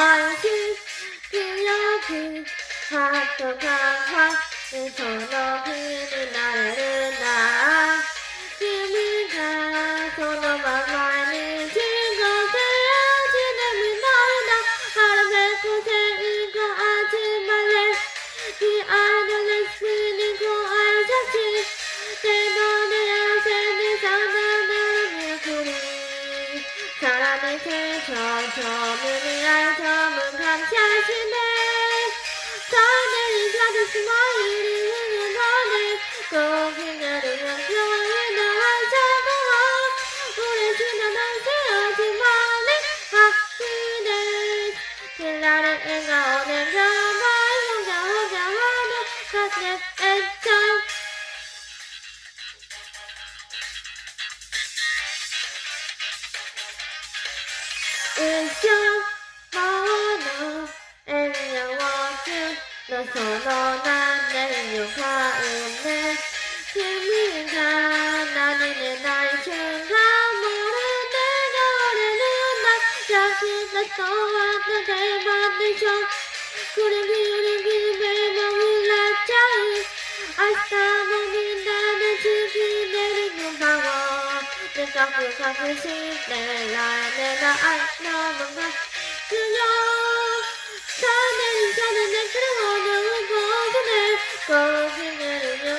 安心強くハッとかはその国 밤을 스쳐 저문을 알 저문 감찰시네 저들이 가득 숨어 이리 흐는 하늘 꼭 그녀를 향수에 나와 차가워 물에 지나난 새어진 마음의 학기들 길라를 앵가워 一生もの笑顔の？その？何年を買うね君が何気ない瞬間もる手が折れるんだジャストとはの？定番でしょこれ見る夢も売らっちゃうでかく隠してられない。のもが強種に種で来るほど動くねこう決めるよ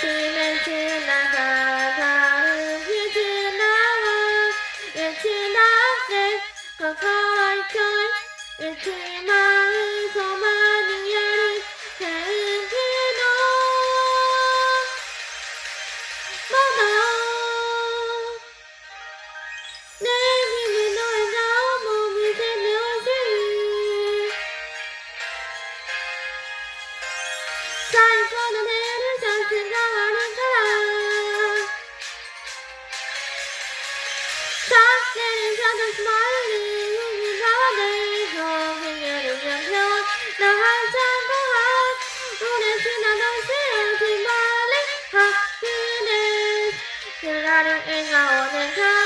おい You're not an angel,